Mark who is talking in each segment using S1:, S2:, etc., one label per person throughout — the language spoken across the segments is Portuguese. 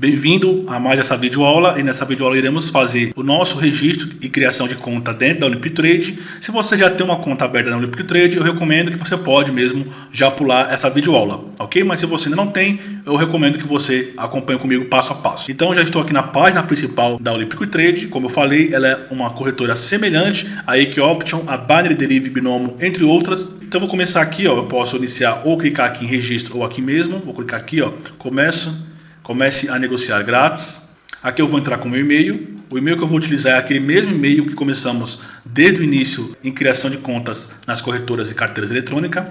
S1: Bem-vindo a mais essa videoaula e nessa videoaula iremos fazer o nosso registro e criação de conta dentro da Olympic Trade. Se você já tem uma conta aberta na Olympic Trade, eu recomendo que você pode mesmo já pular essa videoaula, ok? Mas se você ainda não tem, eu recomendo que você acompanhe comigo passo a passo. Então já estou aqui na página principal da Olympic Trade, como eu falei, ela é uma corretora semelhante à Equioption, a Binary Derivative Binomo, entre outras. Então eu vou começar aqui, ó, eu posso iniciar ou clicar aqui em registro ou aqui mesmo, vou clicar aqui, ó, começo Comece a negociar grátis. Aqui eu vou entrar com o meu e-mail. O e-mail que eu vou utilizar é aquele mesmo e-mail que começamos desde o início em criação de contas nas corretoras e carteiras eletrônicas.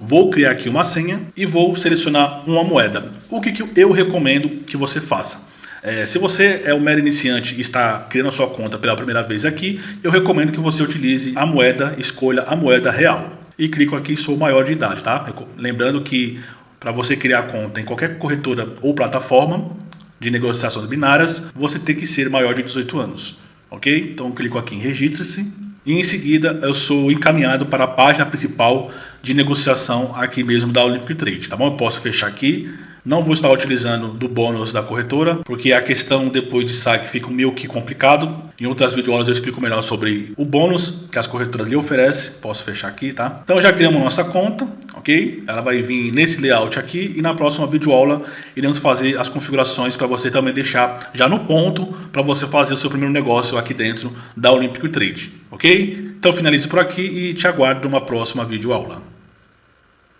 S1: Vou criar aqui uma senha e vou selecionar uma moeda. O que, que eu recomendo que você faça? É, se você é um mero iniciante e está criando a sua conta pela primeira vez aqui, eu recomendo que você utilize a moeda, escolha a moeda real. E clico aqui sou maior de idade, tá? Lembrando que para você criar conta em qualquer corretora ou plataforma de negociações binárias, você tem que ser maior de 18 anos, ok? Então clico aqui em registre-se e em seguida eu sou encaminhado para a página principal de negociação aqui mesmo da Olympic Trade, tá bom? Eu posso fechar aqui, não vou estar utilizando do bônus da corretora, porque a questão depois de saque fica meio que complicado. Em outras videoaulas eu explico melhor sobre o bônus que as corretoras lhe oferecem. Posso fechar aqui, tá? Então já criamos nossa conta, ok? Ela vai vir nesse layout aqui e na próxima videoaula iremos fazer as configurações para você também deixar já no ponto para você fazer o seu primeiro negócio aqui dentro da Olympic Trade, ok? Então finalizo por aqui e te aguardo numa próxima videoaula.